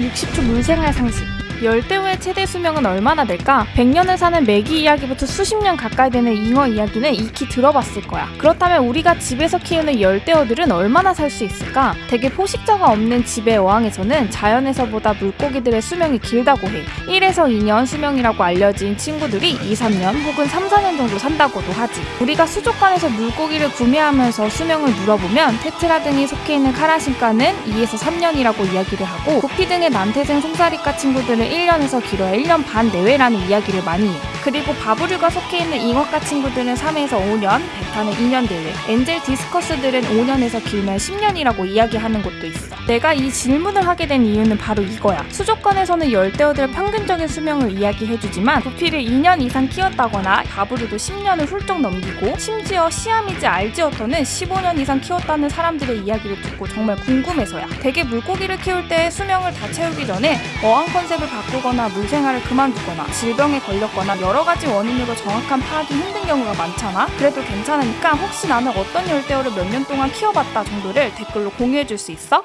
60초 물생활 상식 열대우의 최대 수명은 얼마나 될까? 100년을 사는 메기 이야기부터 수십 년 가까이 되는 잉어 이야기는 익히 들어봤을 거야. 그렇다면 우리가 집에서 키우는 열대어들은 얼마나 살 수 있을까? 대개 포식자가 없는 집의 어항에서는 자연에서보다 물고기들의 수명이 길다고 해. 1에서 2년 수명이라고 알려진 친구들이 2, 3년 혹은 3, 4년 정도 산다고도 하지. 우리가 수족관에서 물고기를 구매하면서 수명을 물어보면 테트라 등이 속해 있는 카라신가는 2에서 3년이라고 이야기를 하고 구피 등의 난태생 송사리과 친구들은 1년에서 길어야 1년 반 내외라는 이야기를 많이 해. 그리고 바브류가 속해 있는 잉어과 친구들은 3에서 5년, 베타는 2년 내외, 엔젤 디스커스들은 5년에서 길면 10년이라고 이야기하는 곳도 있어. 내가 이 질문을 하게 된 이유는 바로 이거야. 수족관에서는 열대어들의 평균적인 수명을 이야기해주지만 구피를 2년 이상 키웠다거나 바브류도 10년을 훌쩍 넘기고 심지어 시아미즈 알지어터는 15년 이상 키웠다는 사람들의 이야기를 듣고 정말 궁금해서야. 대개 물고기를 키울 때 수명을 다 채우기 전에 어항 컨셉을 바꾸거나 물생활을 그만두거나 질병에 걸렸거나 여러 가지 원인으로 정확한 파악이 힘든 경우가 많잖아. 그래도 괜찮으니까 혹시 나는 어떤 열대어를 몇 년 동안 키워봤다 정도를 댓글로 공유해줄 수 있어?